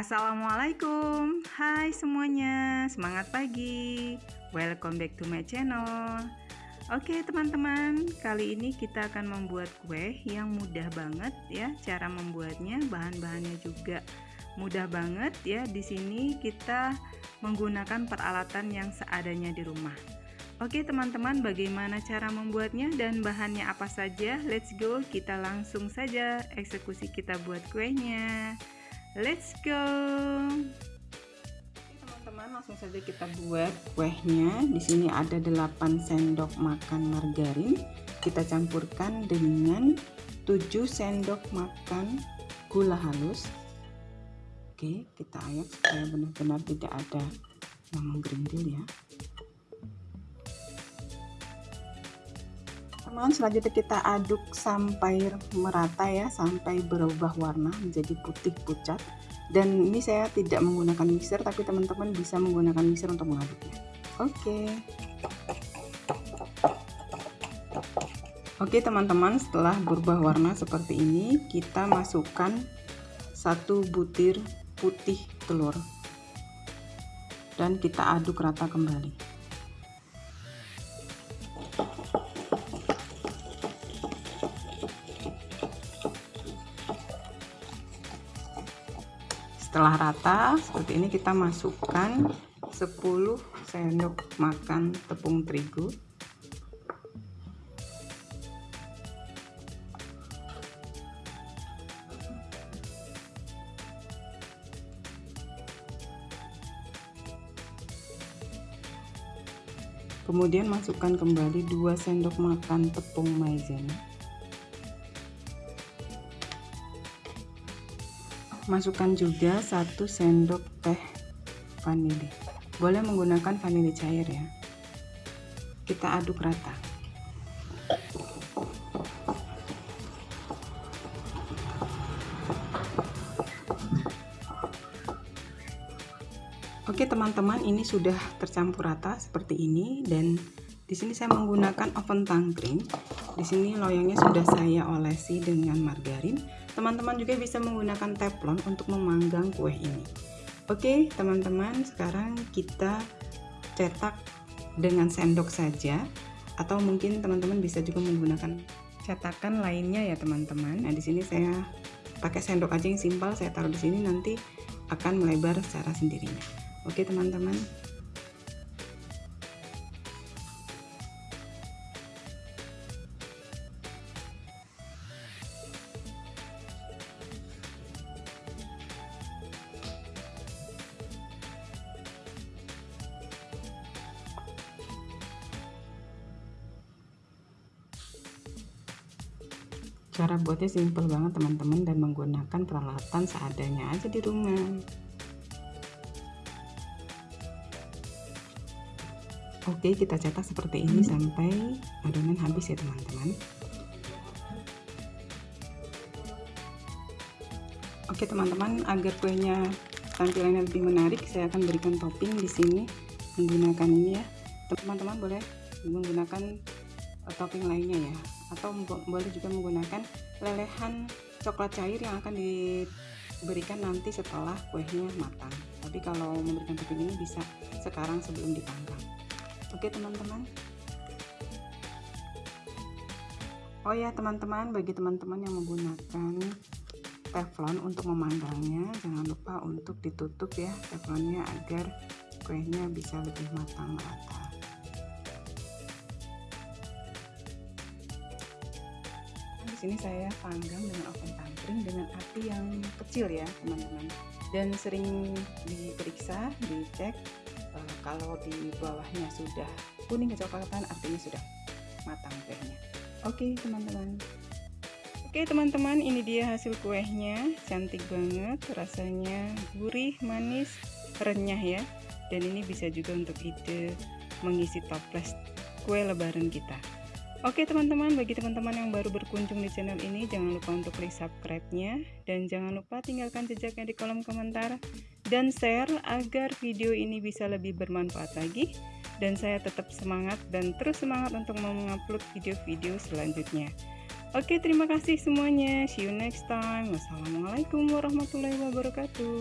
Assalamualaikum. Hai semuanya. Semangat pagi. Welcome back to my channel. Oke teman-teman. Kali ini kita akan membuat kue Yang mudah banget ya. Cara membuatnya Bahan-bahannya juga mudah banget ya. Di sini kita menggunakan peralatan yang seadanya di rumah. Oke teman-teman bagaimana cara membuatnya dan bahannya apa saja? Let's go. Kita langsung saja eksekusi kita buat kuenya Let's go. Teman-teman, langsung saja kita buat kuehnya. Di sini ada 8 sendok makan margarin. Kita campurkan dengan 7 sendok makan gula halus. Oke, kita ayak supaya benar-benar tidak ada yang menggerindil ya. Teman selanjutnya kita aduk sampai merata ya sampai berubah warna menjadi putih pucat. Dan ini saya tidak menggunakan mixer tapi teman-teman bisa menggunakan mixer untuk mengaduknya. Oke. Oke teman-teman setelah berubah warna seperti ini kita masukkan satu butir putih telur. Dan kita aduk rata kembali setelah rata seperti ini kita masukkan 10 sendok makan tepung terigu. Kemudian masukkan kembali 2 sendok makan tepung maizena masukkan juga satu sendok teh vanili. Boleh menggunakan vanili cair ya. Kita aduk rata. Oke teman-teman ini sudah tercampur rata seperti ini dan di sini saya menggunakan oven tangkring. Di sini loyangnya sudah saya olesi dengan margarin teman-teman juga bisa menggunakan teflon untuk memanggang kue ini. Oke teman-teman sekarang kita cetak dengan sendok saja atau mungkin teman-teman bisa juga menggunakan cetakan lainnya ya teman-teman. Nah di sini saya pakai sendok aja yang simpel saya taruh di sini nanti akan melebar secara sendirinya. Oke teman-teman cara buatnya simple banget teman-teman dan menggunakan peralatan seadanya aja di rumah. Oke kita cetak seperti ini sampai adonan habis ya teman-teman. Oke teman-teman agar kuenya tampilannya lebih menarik saya akan berikan topping di sini menggunakan ini ya. Teman-teman boleh menggunakan uh, topping lainnya ya atau boleh juga menggunakan lelehan coklat cair yang akan diberikan nanti setelah kuehnya matang. Tapi kalau memberikan topping ini bisa sekarang sebelum dipanggang. Oke teman-teman. Oh ya teman-teman bagi teman-teman yang menggunakan teflon untuk memanggangnya jangan lupa untuk ditutup ya teflonnya agar kuehnya bisa lebih matang merata sini saya panggang dengan oven tangkring dengan api yang kecil ya teman-teman. Dan sering diperiksa dicek uh, kalau di bawahnya sudah kuning kecoklatan artinya sudah matang kuehnya oke teman-teman. Oke teman-teman ini dia hasil kuehnya cantik banget rasanya gurih manis renyah ya. Dan ini bisa juga untuk ide mengisi toples kue lebaran kita Oke teman-teman, bagi teman-teman yang baru berkunjung di channel ini, jangan lupa untuk klik subscribe-nya dan jangan lupa tinggalkan jejaknya di kolom komentar dan share agar video ini bisa lebih bermanfaat lagi dan saya tetap semangat dan terus semangat untuk mengupload video-video selanjutnya. Oke, terima kasih semuanya. See you next time. Wassalamualaikum warahmatullahi wabarakatuh.